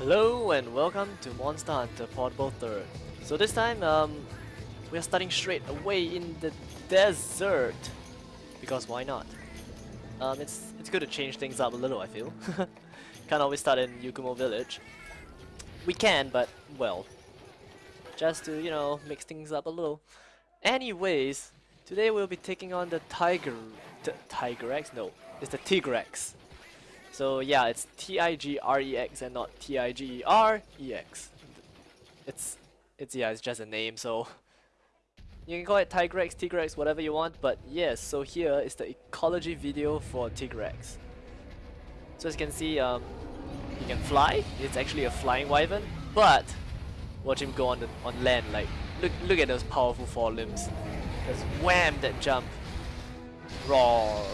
Hello and welcome to Monster Hunter Portable 3rd. So this time, um, we are starting straight away in the desert. Because why not? Um, it's, it's good to change things up a little, I feel. Can't always start in Yukumo Village. We can, but, well, just to, you know, mix things up a little. Anyways, today we'll be taking on the Tiger... The Tigrex? No, it's the Tigrex. So yeah, it's T-I-G-R-E-X and not T-I-G-E-R-E-X. It's, it's yeah, it's just a name, so you can call it Tigrex, Tigrex, whatever you want, but yes, so here is the ecology video for Tigrex. So as you can see, um, he can fly, it's actually a flying wyvern, but watch him go on, the, on land, like, look, look at those powerful forelimbs. Just wham, that jump. Roar.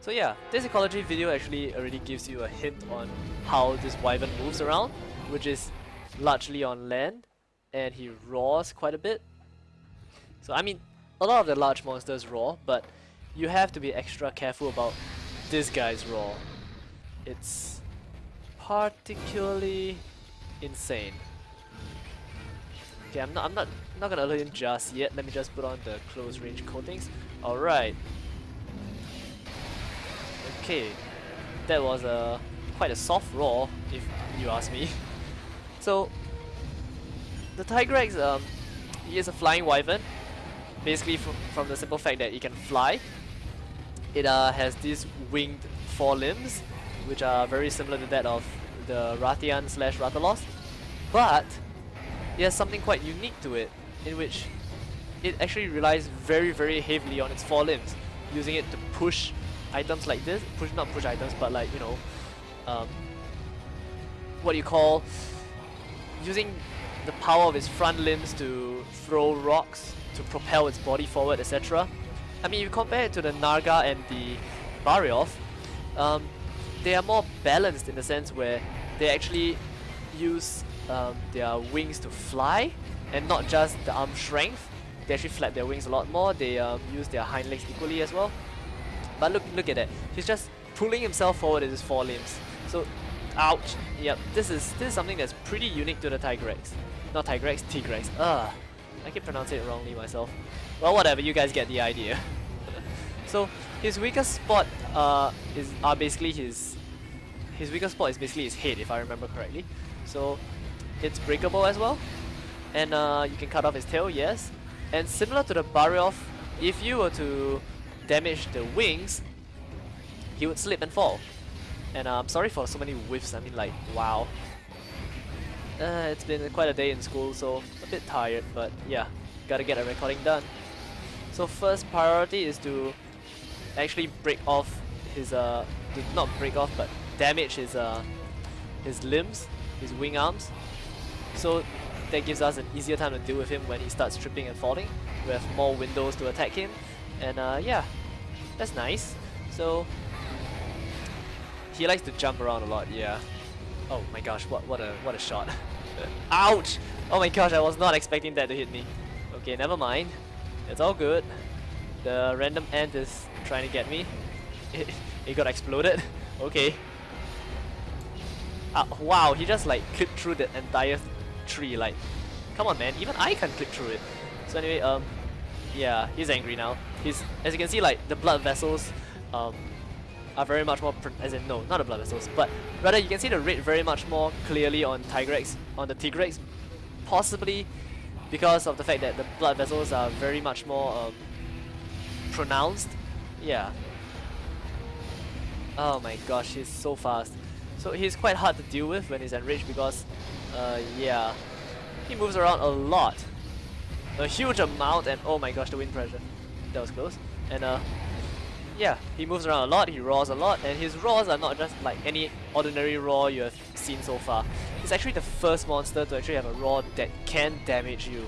So yeah, this ecology video actually already gives you a hint on how this wyvern moves around, which is largely on land, and he roars quite a bit. So I mean, a lot of the large monsters roar, but you have to be extra careful about this guy's roar. It's particularly insane. Okay, I'm not I'm not not gonna alert him just yet. Let me just put on the close range coatings. Alright. Okay, that was a quite a soft roar, if you ask me. so, the Tigrex, um, he is a flying wyvern, basically from, from the simple fact that it can fly. It uh, has these winged forelimbs, which are very similar to that of the Rathian slash Rathalos, but it has something quite unique to it, in which it actually relies very very heavily on its forelimbs, using it to push items like this, push not push items, but like you know, um, what you call using the power of its front limbs to throw rocks, to propel its body forward, etc. I mean, if you compare it to the Narga and the Barioth, um, they are more balanced in the sense where they actually use um, their wings to fly and not just the arm strength. They actually flap their wings a lot more. They um, use their hind legs equally as well. But look, look at that. He's just pulling himself forward with his four limbs. So, ouch. Yep, this is this is something that's pretty unique to the Tigrex. Not Tigrex, Tigrex. Ugh. I keep pronouncing it wrongly myself. Well, whatever. You guys get the idea. so his weakest spot uh, is are basically his his weakest spot is basically his head, if I remember correctly. So it's breakable as well, and uh, you can cut off his tail. Yes, and similar to the Barioth, if you were to damage the wings, he would slip and fall. And I'm sorry for so many whiffs, I mean like, wow. Uh, it's been quite a day in school, so a bit tired, but yeah, gotta get a recording done. So first priority is to actually break off his, uh, not break off, but damage his, uh, his limbs, his wing arms. So that gives us an easier time to deal with him when he starts tripping and falling. We have more windows to attack him, and uh, yeah, that's nice. So he likes to jump around a lot. Yeah. Oh my gosh! What what a what a shot! Ouch! Oh my gosh! I was not expecting that to hit me. Okay, never mind. It's all good. The random ant is trying to get me. It, it got exploded. okay. Uh, wow, he just like clipped through the entire tree. Like, come on, man. Even I can clip through it. So anyway, um, yeah, he's angry now. He's, as you can see, like the blood vessels, um, are very much more, as in no, not the blood vessels, but rather you can see the red very much more clearly on Tigrex, on the Tigrex, possibly because of the fact that the blood vessels are very much more um, pronounced. Yeah. Oh my gosh, he's so fast. So he's quite hard to deal with when he's enraged because, uh, yeah, he moves around a lot a huge amount and oh my gosh the wind pressure. That was close. And uh yeah he moves around a lot he roars a lot and his roars are not just like any ordinary roar you have seen so far. He's actually the first monster to actually have a roar that can damage you.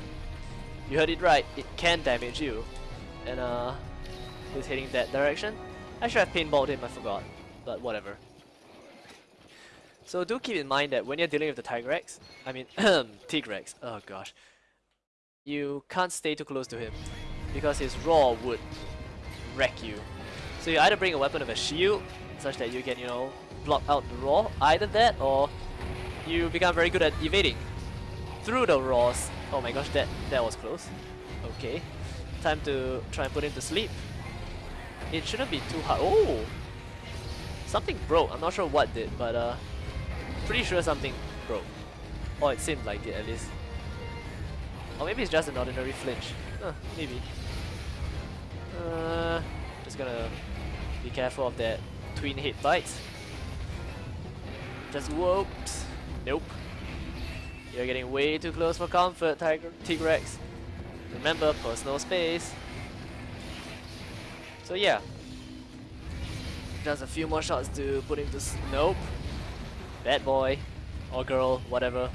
You heard it right it can damage you. And uh he's heading that direction. I should have paintballed him I forgot but whatever. So do keep in mind that when you're dealing with the Tigrex, I mean Tigrex, oh gosh, you can't stay too close to him because his roar would wreck you. So you either bring a weapon of a shield such that you can, you know, block out the roar. Either that or you become very good at evading through the roars. Oh my gosh, that, that was close. Okay, time to try and put him to sleep. It shouldn't be too hard. Oh! Something broke. I'm not sure what did, but uh, pretty sure something broke. Or it seemed like it at least. Or maybe it's just an ordinary flinch. Huh, maybe. Uh, just gonna be careful of that twin hit bites. Just whoops. Nope. You're getting way too close for comfort, Tigrex. Remember, personal space. So yeah. Just a few more shots to put him to Nope. Bad boy. Or girl, whatever.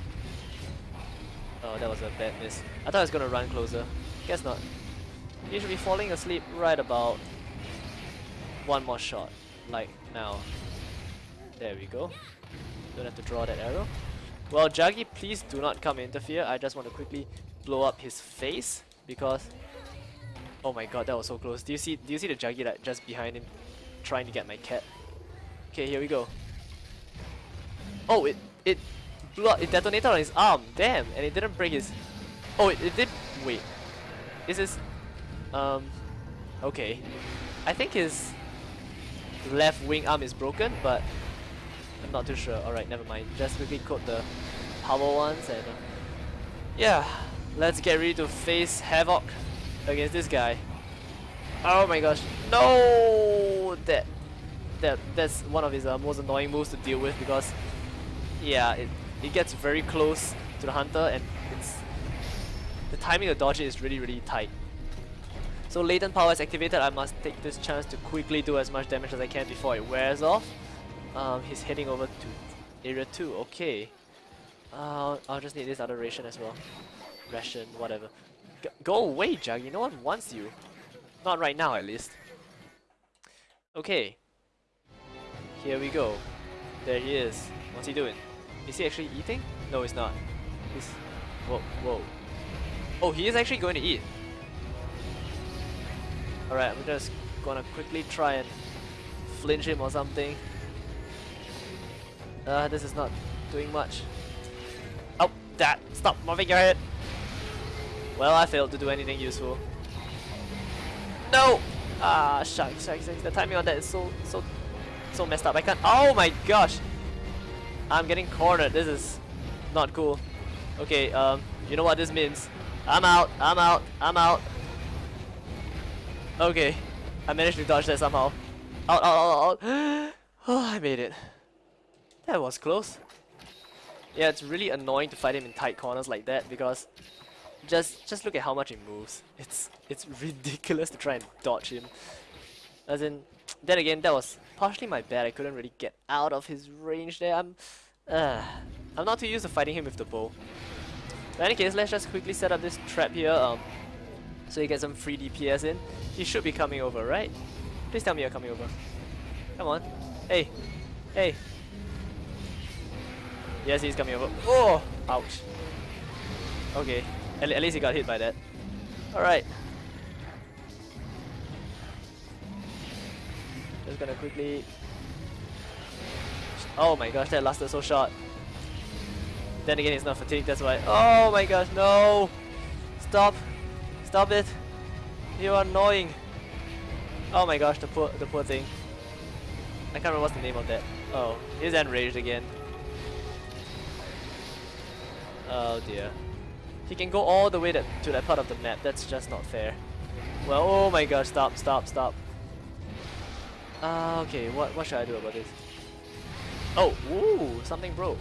Oh, that was a bad miss. I thought I was gonna run closer. Guess not. He should be falling asleep right about one more shot. Like now. There we go. Don't have to draw that arrow. Well, Jaggi, please do not come interfere. I just want to quickly blow up his face because oh my god, that was so close. Do you see? Do you see the Jaggi like just behind him, trying to get my cat? Okay, here we go. Oh, it it blew up. It detonated on his arm. Damn, and it didn't break his. Oh, it, it did. Wait, is this? Um, okay. I think his left wing arm is broken, but I'm not too sure. Alright, never mind. Just quickly code the power ones and uh, yeah, let's get ready to face Havoc against this guy. Oh my gosh, no! That that that's one of his uh, most annoying moves to deal with because yeah, it it gets very close to the hunter and the timing of dodge is really really tight. So latent power is activated, I must take this chance to quickly do as much damage as I can before it wears off. Um, he's heading over to area 2, okay. Uh, I'll just need this other ration as well. Ration, whatever. G go away, Jaggi, no one wants you. Not right now, at least. Okay. Here we go. There he is. What's he doing? Is he actually eating? No, he's not. He's... Whoa, whoa. Oh, he is actually going to eat. Alright, I'm just gonna quickly try and flinch him or something. Uh, this is not doing much. Oh, that! Stop moving your head! Well, I failed to do anything useful. No! Ah, shucks, shucks, shucks. The timing on that is so, so, so messed up. I can't. Oh my gosh! I'm getting cornered. This is not cool. Okay, um, you know what this means. I'm out, I'm out, I'm out. Okay, I managed to dodge that somehow. Out, out, out, out. Oh, I made it. That was close. Yeah, it's really annoying to fight him in tight corners like that because just just look at how much he moves. It's it's ridiculous to try and dodge him. As in, then again, that was partially my bad. I couldn't really get out of his range there. I'm, uh, I'm not too used to fighting him with the bow. But in any case, let's just quickly set up this trap here. Um, so you get some free DPS in. He should be coming over, right? Please tell me you're coming over. Come on. Hey. Hey. Yes, he's coming over. Oh! Ouch. Okay. At, at least he got hit by that. Alright. Just gonna quickly... Oh my gosh, that lasted so short. Then again, he's not fatigued, that's why. Oh my gosh, no! Stop! Stop it! You are annoying! Oh my gosh, the poor, the poor thing. I can't remember what's the name of that. Oh, he's enraged again. Oh dear. He can go all the way that, to that part of the map, that's just not fair. Well, oh my gosh, stop, stop, stop. Uh, okay, what, what should I do about this? Oh, ooh, something broke.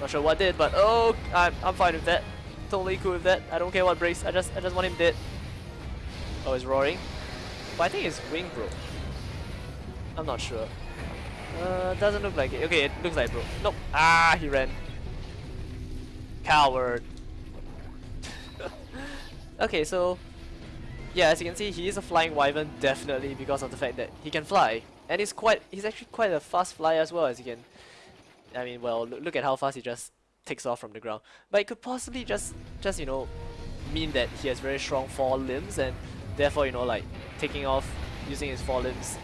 Not sure what I did, but oh, I'm, I'm fine with that. Totally cool with that. I don't care what breaks, I just, I just want him dead. Oh, he's roaring. But I think his wing broke. I'm not sure. Uh, doesn't look like it. Okay, it looks like it broke. Nope. Ah, he ran. Coward. okay, so yeah, as you can see, he is a flying wyvern definitely because of the fact that he can fly, and he's quite he's actually quite a fast flyer as well as you can. I mean, well, look at how fast he just takes off from the ground. But it could possibly just just you know mean that he has very strong forelimbs and therefore you know like taking off using his forelimbs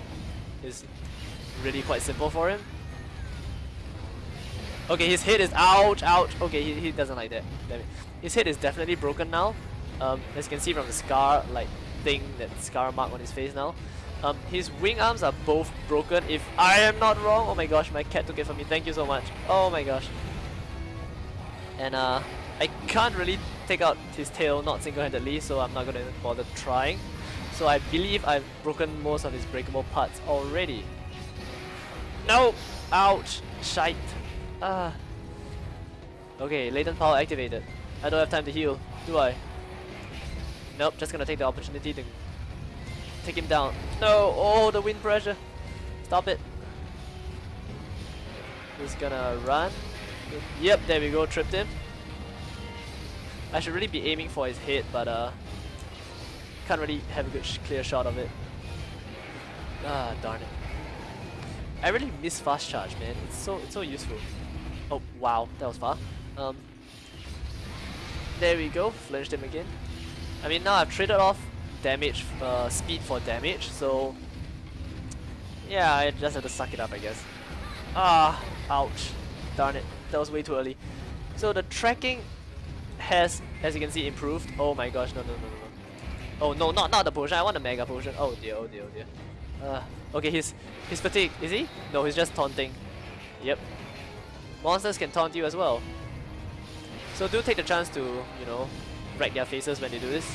is really quite simple for him. Okay, his head is ouch, ouch. Okay, he, he doesn't like that. Damn it. His head is definitely broken now. Um, as you can see from the scar, like thing, that scar mark on his face now. Um, his wing arms are both broken. If I am not wrong, oh my gosh, my cat took it from me. Thank you so much. Oh my gosh. And uh, I can't really take out his tail, not single-handedly, so I'm not gonna bother trying. So I believe I've broken most of his breakable parts already. No! Ouch! Shite! Ah. Okay, latent power activated. I don't have time to heal, do I? Nope, just gonna take the opportunity to take him down. No! Oh, the wind pressure! Stop it! He's gonna run. Yep, there we go, tripped him. I should really be aiming for his head, but uh, can't really have a good sh clear shot of it. Ah, darn it. I really miss fast charge, man. It's so it's so useful. Oh wow, that was far. Um, there we go, flinched him again. I mean now I've traded off damage, uh, speed for damage, so yeah, I just have to suck it up, I guess. Ah, ouch, darn it, that was way too early. So the tracking has, as you can see, improved. Oh my gosh, no, no, no, no, no. Oh no, not not the potion. I want the mega potion. Oh dear, oh dear, oh dear. Uh, okay, he's he's fatigued. Is he? No, he's just taunting. Yep. Monsters can taunt you as well. So do take the chance to, you know, wreck their faces when they do this.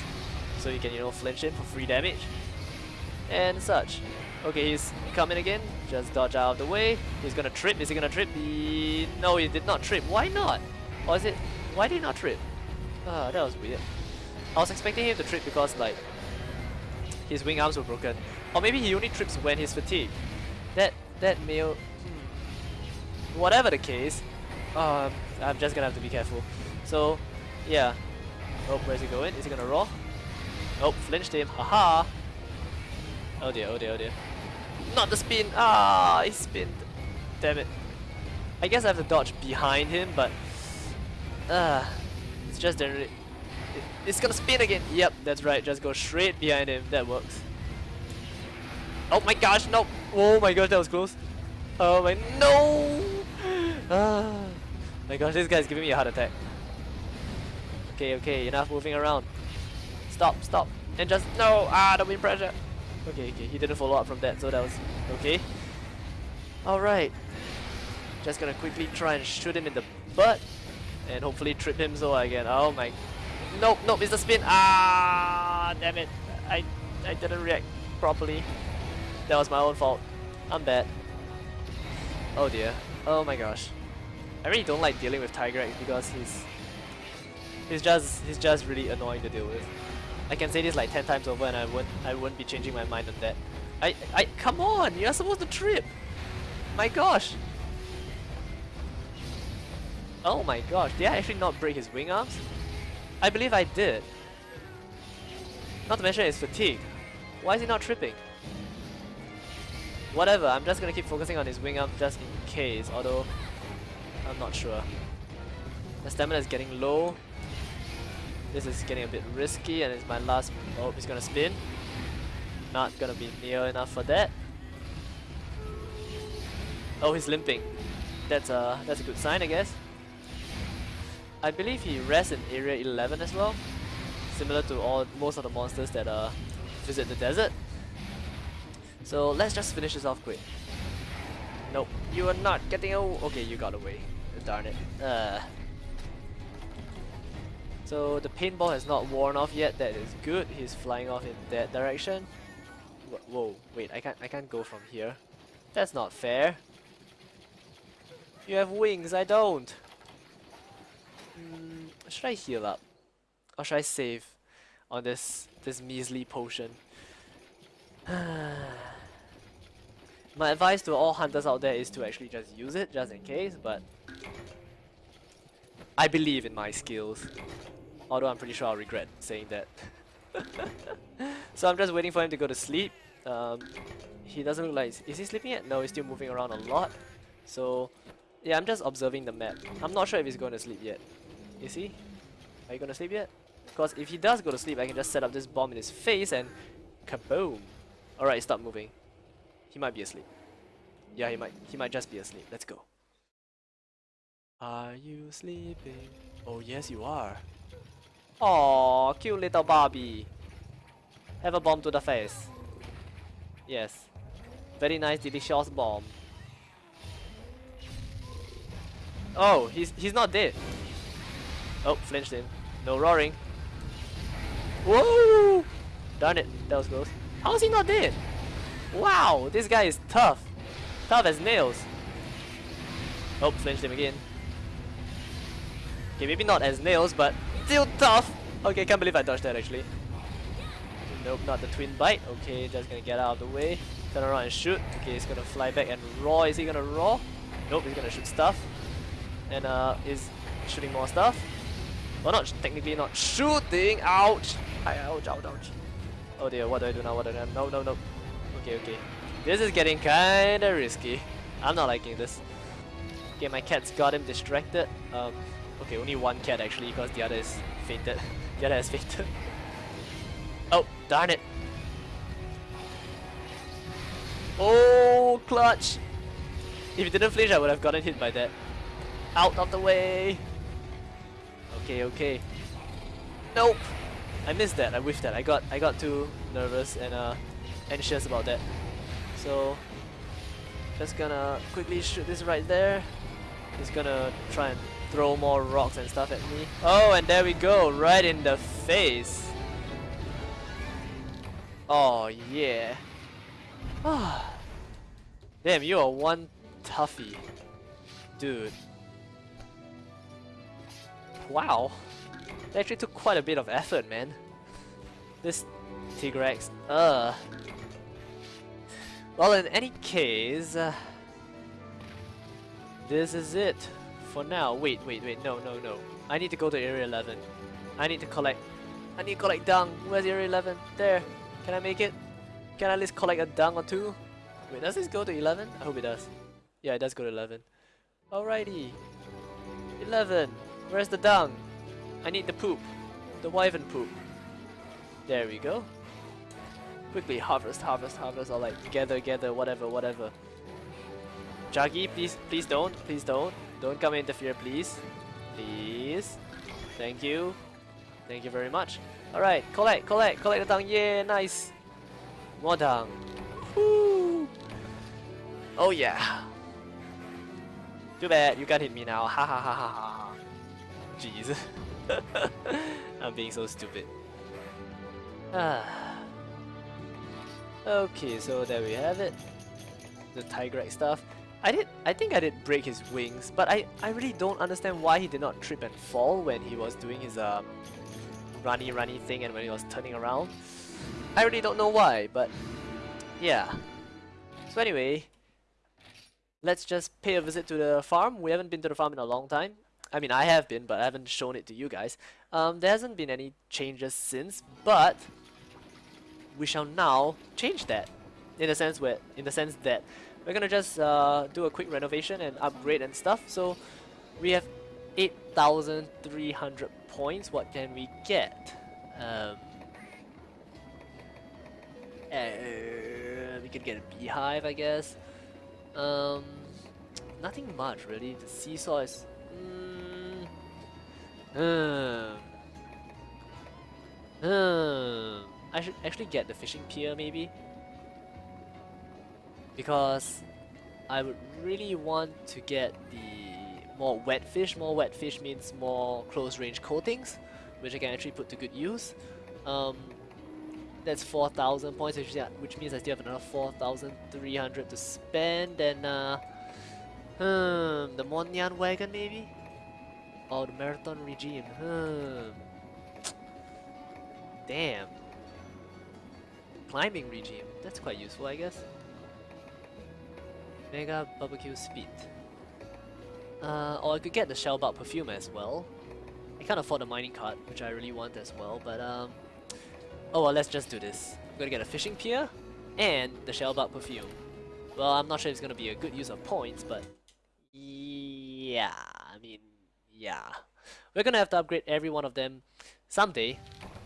So you can, you know, flinch in for free damage. And such. Okay, he's coming again. Just dodge out of the way. He's gonna trip. Is he gonna trip? He... No, he did not trip. Why not? Or is it... Why did he not trip? Ah, that was weird. I was expecting him to trip because like his wing arms were broken. Or maybe he only trips when he's fatigued. That that male hmm. whatever the case, um, I'm just gonna have to be careful. So yeah. Oh, where's he going? Is he gonna roar? Oh, flinched him. Haha! Oh dear, oh dear, oh dear. Not the spin! Ah, he spinned. Damn it. I guess I have to dodge behind him, but uh, it's just generally... It's gonna spin again! Yep, that's right, just go straight behind him, that works. Oh my gosh, no! Oh my gosh, that was close. Oh my... No! Ah, my gosh, this guy's giving me a heart attack. Okay, okay, enough moving around. Stop, stop. And just... No! Ah, the wind pressure! Okay, okay, he didn't follow up from that, so that was okay. Alright. Just gonna quickly try and shoot him in the butt and hopefully trip him so I can. Oh my. Nope, nope, it's the spin. Ah, damn it. I, I didn't react properly. That was my own fault. I'm bad. Oh dear. Oh my gosh. I really don't like dealing with Tigrex because he's he's just he's just really annoying to deal with. I can say this like 10 times over and I wouldn't I wouldn't be changing my mind on that. I I come on, you're supposed to trip. My gosh. Oh my gosh, did I actually not break his wing arms? I believe I did. Not to mention his fatigue. Why is he not tripping? Whatever, I'm just gonna keep focusing on his wing arm just in case, although I'm not sure. The stamina is getting low. This is getting a bit risky and it's my last... Oh, he's gonna spin. Not gonna be near enough for that. Oh, he's limping. That's a, that's a good sign, I guess. I believe he rests in Area 11 as well, similar to all most of the monsters that uh, visit the desert. So let's just finish this off quick. Nope, you are not getting away. Okay, you got away. Darn it. Uh. So the paintball has not worn off yet. That is good. He's flying off in that direction. Whoa, wait, I can't. I can't go from here. That's not fair. You have wings. I don't. Mm, should I heal up? Or should I save on this this measly potion? My advice to all hunters out there is to actually just use it, just in case, but... I believe in my skills. Although I'm pretty sure I'll regret saying that. so I'm just waiting for him to go to sleep. Um, he doesn't look like... Is he sleeping yet? No, he's still moving around a lot. So, yeah, I'm just observing the map. I'm not sure if he's going to sleep yet. Is he? Are you gonna sleep yet? Because if he does go to sleep, I can just set up this bomb in his face and kaboom! Alright, stop moving. He might be asleep. Yeah, he might. He might just be asleep. Let's go. Are you sleeping? Oh yes you are. Oh, cute little Barbie. Have a bomb to the face. Yes. Very nice delicious bomb. Oh, he's he's not dead. Oh, flinched him. No roaring. Whoa! Darn it, that was close. How is he not dead? Wow, this guy is tough. Tough as nails. Oh, flinched him again. Okay, maybe not as nails, but still tough. Okay, can't believe I dodged that actually. Nope, not the twin bite. Okay, just gonna get out of the way. Turn around and shoot. Okay, he's gonna fly back and roar. Is he gonna roar? Nope, he's gonna shoot stuff. And uh, is shooting more stuff. Well, not technically not shooting. Ouch! Ouch! Ouch! Ouch! Oh dear, what do I do now? What do I do? No, no, no. Okay, okay. This is getting kinda risky. I'm not liking this. Okay, my cat's got him distracted. Um, okay, only one cat actually, because the other is fainted. the other has fainted. oh, darn it! Oh, clutch! If he didn't flinch, I would have gotten hit by that. Out of the way! Okay, okay. Nope! I missed that, I whiffed that. I got I got too nervous and uh anxious about that. So just gonna quickly shoot this right there. Just gonna try and throw more rocks and stuff at me. Oh, and there we go, right in the face. Oh yeah. Damn, you are one toughie. Dude. Wow. It actually took quite a bit of effort, man. This Tigrex, uh. Well, in any case, uh, this is it for now. Wait, wait, wait, no, no, no. I need to go to Area 11. I need to collect, I need to collect dung. Where's Area 11? There. Can I make it? Can I at least collect a dung or two? Wait, does this go to 11? I hope it does. Yeah, it does go to 11. Alrighty. 11. Where's the dung? I need the poop. The wyvern poop. There we go. Quickly harvest, harvest, harvest, or like gather, gather, whatever, whatever. Jaggi, please, please don't, please don't. Don't come interfere, please. Please. Thank you. Thank you very much. Alright, collect, collect, collect the dung. Yeah, nice. More dung. Woo. Oh yeah. Too bad, you can't hit me now. Ha ha ha ha ha. Jeez. I'm being so stupid. Okay, so there we have it. The Tigrex stuff. I did I think I did break his wings, but I, I really don't understand why he did not trip and fall when he was doing his um runny runny thing and when he was turning around. I really don't know why, but yeah. So anyway, let's just pay a visit to the farm. We haven't been to the farm in a long time. I mean, I have been, but I haven't shown it to you guys. Um, there hasn't been any changes since, but we shall now change that. In the sense where, in the sense that we're gonna just uh, do a quick renovation and upgrade and stuff. So we have 8,300 points. What can we get? Um, uh, we could get a beehive, I guess. Um, nothing much really. The seesaw is. Mm, um, um, I should actually get the fishing pier maybe because I would really want to get the more wet fish. More wet fish means more close range coatings, which I can actually put to good use. Um, that's 4,000 points, which, yeah, which means I still have another 4,300 to spend. And uh, hmm, the Monyan wagon maybe, or the Marathon regime. Hmm. Damn. Climbing regime. That's quite useful, I guess. Mega barbecue speed. Uh, or I could get the shellbug perfume as well. I can't afford the mining cart, which I really want as well, but um... Oh well, let's just do this. I'm gonna get a fishing pier and the shellbug perfume. Well, I'm not sure if it's gonna be a good use of points, but... Yeah, I mean, yeah. We're gonna have to upgrade every one of them someday,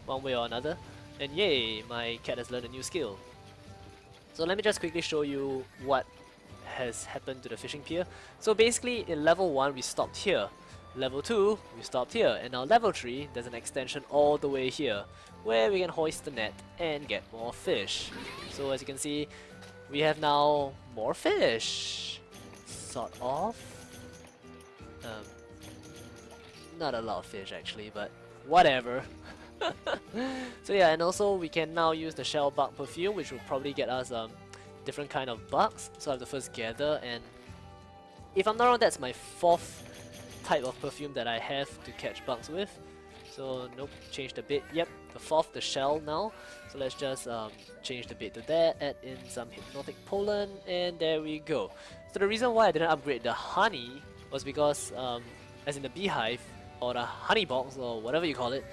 one way or another. And yay, my cat has learned a new skill. So let me just quickly show you what has happened to the fishing pier. So basically in level 1 we stopped here, level 2 we stopped here, and now level 3 there's an extension all the way here where we can hoist the net and get more fish. So as you can see we have now more fish, sort of. Um, not a lot of fish actually, but whatever. so yeah, and also we can now use the shell bug perfume, which will probably get us um, different kind of bugs. So I have to first gather, and if I'm not wrong, that's my fourth type of perfume that I have to catch bugs with. So nope, change the bit. Yep, the fourth, the shell now. So let's just um, change the bit to that, add in some hypnotic pollen, and there we go. So the reason why I didn't upgrade the honey was because, um, as in the beehive, or the honey box, or whatever you call it,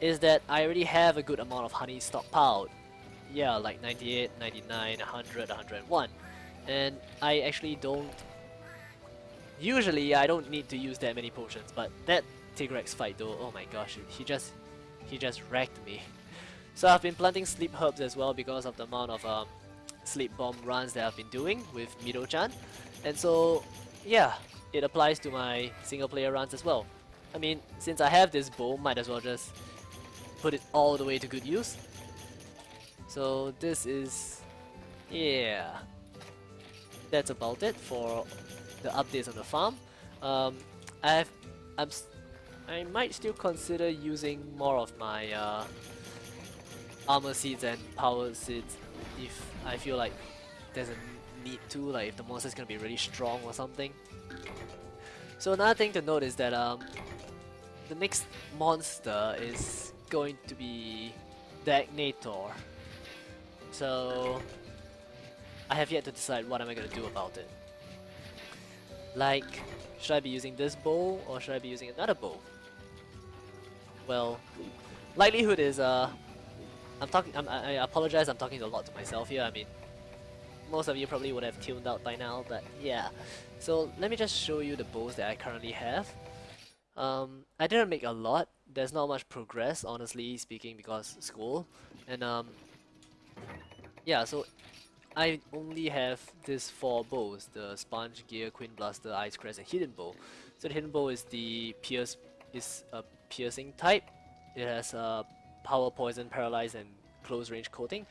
is that I already have a good amount of honey stockpiled. Yeah, like 98, 99, 100, 101. And I actually don't... Usually, I don't need to use that many potions, but that Tigrex fight though, oh my gosh, he just... He just wrecked me. So I've been planting sleep herbs as well because of the amount of um, sleep bomb runs that I've been doing with Mido-chan. And so, yeah, it applies to my single player runs as well. I mean, since I have this bow, might as well just put it all the way to good use. So this is, yeah, that's about it for the updates on the farm. Um, I've, I'm, I might still consider using more of my uh, armor seeds and power seeds if I feel like there's a need to, like if the monster is gonna be really strong or something. So another thing to note is that um, the next monster is going to be Dagnator. So I have yet to decide what am I gonna do about it. Like, should I be using this bow or should I be using another bow? Well, likelihood is uh, I'm talking. I apologize. I'm talking a lot to myself here. I mean, most of you probably would have tuned out by now, but yeah. So let me just show you the bows that I currently have. Um, I didn't make a lot, there's not much progress, honestly speaking, because school. And um, yeah, so I only have these four bows: the Sponge Gear, Queen Blaster, Ice Crest, and Hidden Bow. So the Hidden Bow is the pierce is a piercing type. It has a power, poison, paralyze, and close range coating.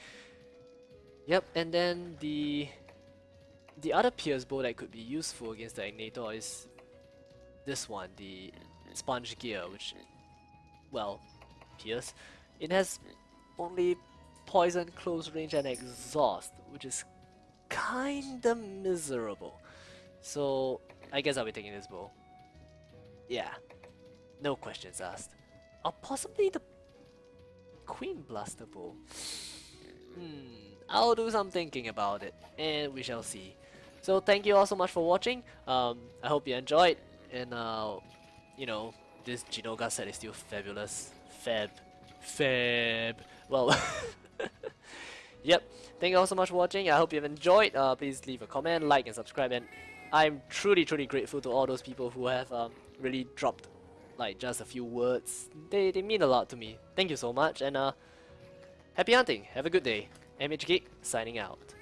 Yep, and then the the other pierce bow that could be useful against the Agnaktor is this one, the Sponge Gear, which well, Pierce, it has only poison, close range, and exhaust, which is kinda miserable. So I guess I'll be taking this bow. Yeah, no questions asked. Or possibly the Queen Blaster bow. Hmm, I'll do some thinking about it, and we shall see. So thank you all so much for watching. Um, I hope you enjoyed, and uh, you know, this Jinoga set is still fabulous. Fab. Fab. Well, yep. Thank you all so much for watching. I hope you've enjoyed. Uh, please leave a comment, like, and subscribe. And I'm truly, truly grateful to all those people who have um, really dropped like just a few words. They, they mean a lot to me. Thank you so much. And uh, happy hunting. Have a good day. MH signing out.